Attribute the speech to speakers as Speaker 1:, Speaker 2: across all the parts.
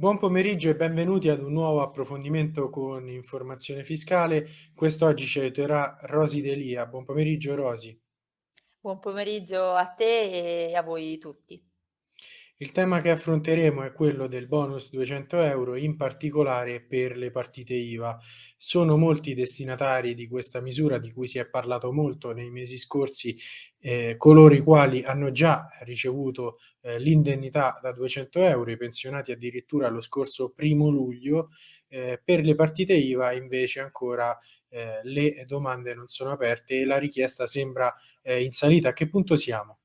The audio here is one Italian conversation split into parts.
Speaker 1: Buon pomeriggio e benvenuti ad un nuovo approfondimento con informazione fiscale. Quest'oggi ci aiuterà Rosi Delia. Buon pomeriggio Rosi.
Speaker 2: Buon pomeriggio a te e a voi tutti.
Speaker 1: Il tema che affronteremo è quello del bonus 200 euro, in particolare per le partite IVA. Sono molti i destinatari di questa misura di cui si è parlato molto nei mesi scorsi, eh, coloro i quali hanno già ricevuto eh, l'indennità da 200 euro, i pensionati addirittura lo scorso primo luglio, eh, per le partite IVA invece ancora eh, le domande non sono aperte e la richiesta sembra eh, in salita. A che punto siamo?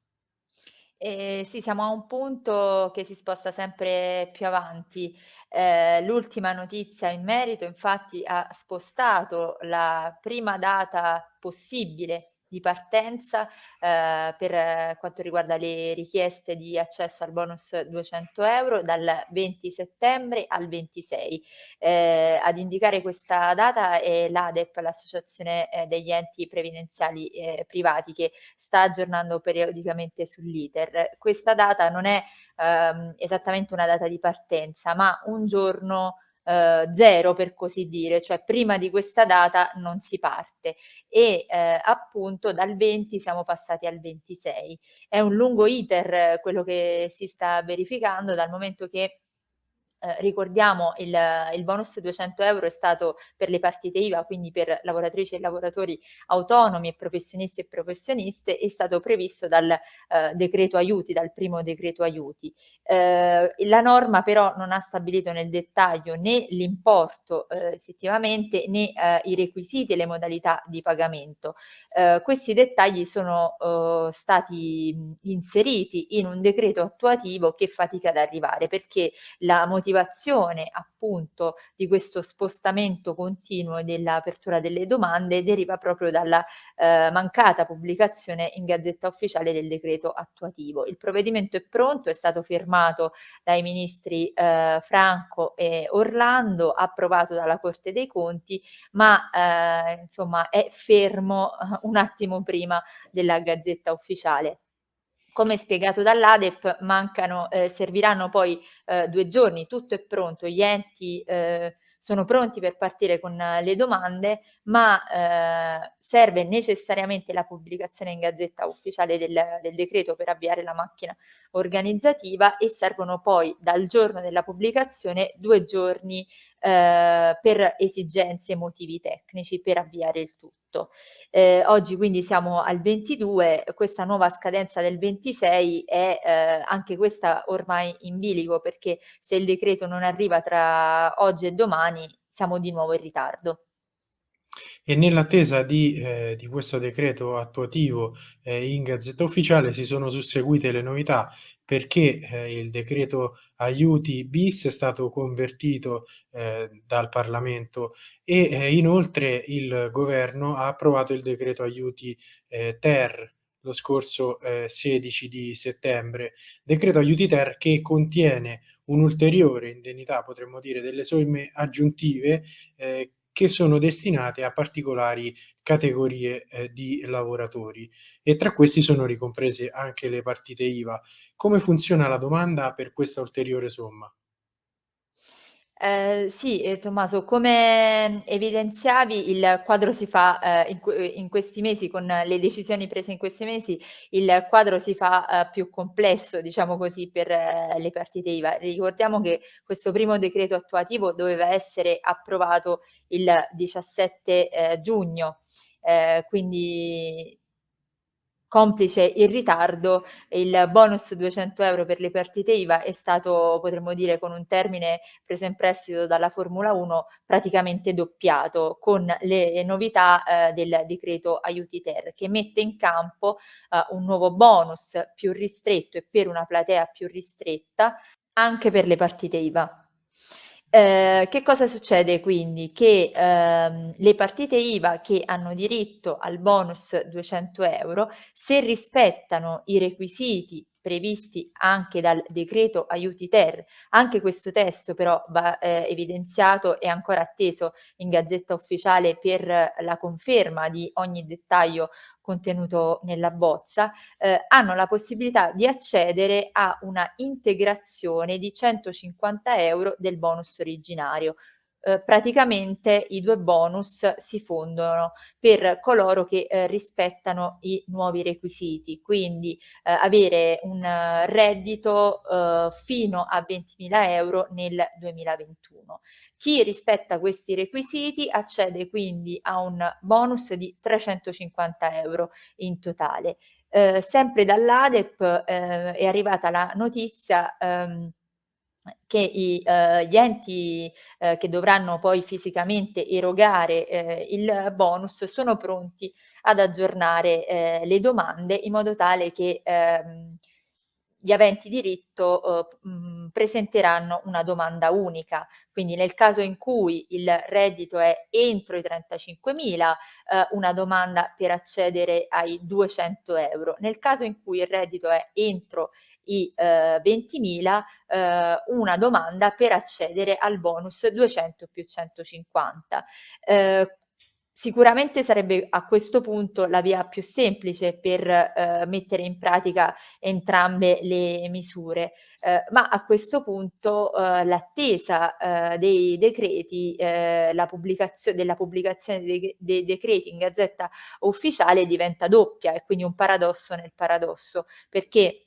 Speaker 2: Ehm, sì, siamo a un punto che si sposta sempre più avanti. Ehm, l'ultima notizia in merito infatti ha spostato la prima data possibile di partenza, ehm, per quanto riguarda le richieste di accesso al bonus 200 euro dal 20 settembre al 26. Ehm, ad indicare questa data è l'ADEP, l'associazione, ehm, degli enti previdenziali, ehm, privati che sta aggiornando periodicamente sull'iter. Questa data non è, ehm, esattamente una data di partenza, ma un giorno ehm, 0 per così dire, cioè prima di questa data non si parte e ehm, appunto dal 20 siamo passati al 26. È un lungo iter quello che si sta verificando dal momento che eh, ricordiamo il, il bonus 200 euro è stato per le partite IVA, quindi per lavoratrici e lavoratori autonomi e professionisti e professioniste, è stato previsto dal eh, decreto aiuti, dal primo decreto aiuti. Eh, la norma però non ha stabilito nel dettaglio né l'importo eh, effettivamente né eh, i requisiti e le modalità di pagamento. Eh, questi dettagli sono stati inseriti in un decreto attuativo che fatica ad arrivare perché la motivazione motivazione appunto di questo spostamento continuo dell'apertura delle domande deriva proprio dalla eh, mancata pubblicazione in Gazzetta Ufficiale del decreto attuativo. Il provvedimento è pronto, è stato firmato dai ministri eh, Franco e Orlando, approvato dalla Corte dei Conti, ma eh, insomma è fermo eh, un attimo prima della Gazzetta Ufficiale. Come spiegato dall'ADEP mancano ehm, serviranno poi, ehm, 2 giorni, tutto è pronto, gli enti, ehm, sono pronti per partire con le domande, ma ehm, serve necessariamente la pubblicazione in Gazzetta Ufficiale del del decreto per avviare la macchina organizzativa e servono poi dal giorno della pubblicazione 2 giorni, ehm, per esigenze e motivi tecnici per avviare il tutto. Eh, oggi quindi siamo al 22, questa nuova scadenza del 26 è eh, anche questa ormai in bilico perché se il decreto non arriva tra oggi e domani siamo di nuovo in ritardo.
Speaker 1: E nell'attesa di, eh, di questo decreto attuativo eh, in Gazzetta Ufficiale si sono susseguite le novità perché eh, il decreto aiuti bis è stato convertito eh, dal Parlamento e eh, inoltre il governo ha approvato il decreto aiuti eh, ter lo scorso 16 di settembre. Decreto aiuti ter che contiene un'ulteriore indennità, potremmo dire, delle somme aggiuntive eh, che sono destinate a particolari categorie eh, di lavoratori e tra questi sono ricomprese anche le partite IVA. Come funziona la domanda per questa ulteriore somma?
Speaker 2: Ehm, sì, ehm, Tommaso, come evidenziavi il quadro si fa, ehm, in in questi mesi con le decisioni prese in questi mesi, il quadro si fa, ehm, più complesso, diciamo così, per eh, le partite IVA. Ricordiamo che questo primo decreto attuativo doveva essere approvato il 17, ehm, giugno, quindi Complice il ritardo, il bonus 200 euro per le partite IVA è stato, potremmo dire, con un termine preso in prestito dalla Formula 1, praticamente doppiato con le novità eh, del decreto aiuti ter, che mette in campo eh, un nuovo bonus più ristretto e per una platea più ristretta anche per le partite IVA. Eh, che cosa succede quindi? Che ehm, le partite IVA che hanno diritto al bonus 200 euro, se rispettano i requisiti previsti anche dal decreto aiuti ter. Anche questo testo però va eh, evidenziato e ancora atteso in Gazzetta Ufficiale per la conferma di ogni dettaglio contenuto nella bozza, eh, hanno la possibilità di accedere a una integrazione di 150 euro del bonus originario, eh, praticamente i due bonus si fondono per coloro che eh, rispettano i nuovi requisiti, quindi eh, avere un reddito eh, fino a 20.000 euro nel 2021. Chi rispetta questi requisiti accede quindi a un bonus di 350 euro in totale. Eh, sempre dall'ADEP eh, è arrivata la notizia ehm, che i, eh, gli enti eh, che dovranno poi fisicamente erogare eh, il bonus sono pronti ad aggiornare eh, le domande in modo tale che ehm, gli aventi diritto eh, mh, presenteranno una domanda unica, quindi nel caso in cui il reddito è entro i 35.000, eh, una domanda per accedere ai 200 euro. Nel caso in cui il reddito è entro i eh, 20.000 eh, una domanda per accedere al bonus 200 più 150. Eh, Sicuramente sarebbe a questo punto la via più semplice per eh, mettere in pratica entrambe le misure, eh, ma a questo punto eh, l'attesa eh, dei decreti, eh, la pubblicazio della pubblicazione dei, dei, decreti in gazzetta ufficiale diventa doppia e quindi un paradosso nel paradosso, perché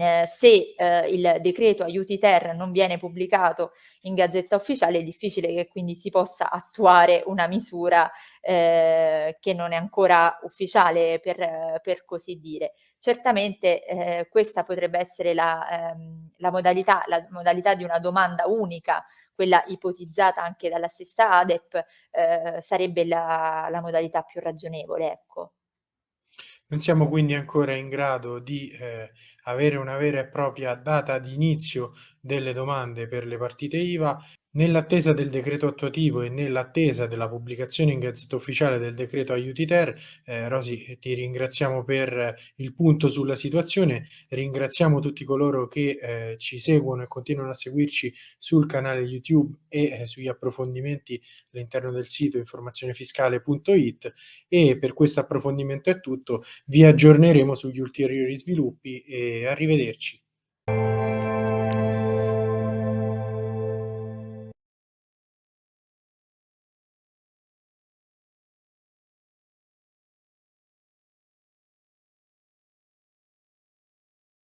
Speaker 2: eh, se eh, il decreto aiuti ter non viene pubblicato in gazzetta ufficiale è difficile che quindi si possa attuare una misura eh, che non è ancora ufficiale per, per così dire. Certamente eh, questa potrebbe essere la, ehm, la, modalità, la modalità di una domanda unica quella ipotizzata anche dalla stessa ADEP eh, sarebbe la, la modalità più ragionevole. Ecco.
Speaker 1: Non siamo quindi ancora in grado di eh, avere una vera e propria data di inizio delle domande per le partite IVA Nell'attesa del decreto attuativo e nell'attesa della pubblicazione in Gazzetta Ufficiale del decreto aiuti ter, eh, Rosi ti ringraziamo per il punto sulla situazione, ringraziamo tutti coloro che eh, ci seguono e continuano a seguirci sul canale YouTube e eh, sugli approfondimenti all'interno del sito informazionefiscale.it e per questo approfondimento è tutto, vi aggiorneremo sugli ulteriori sviluppi e arrivederci.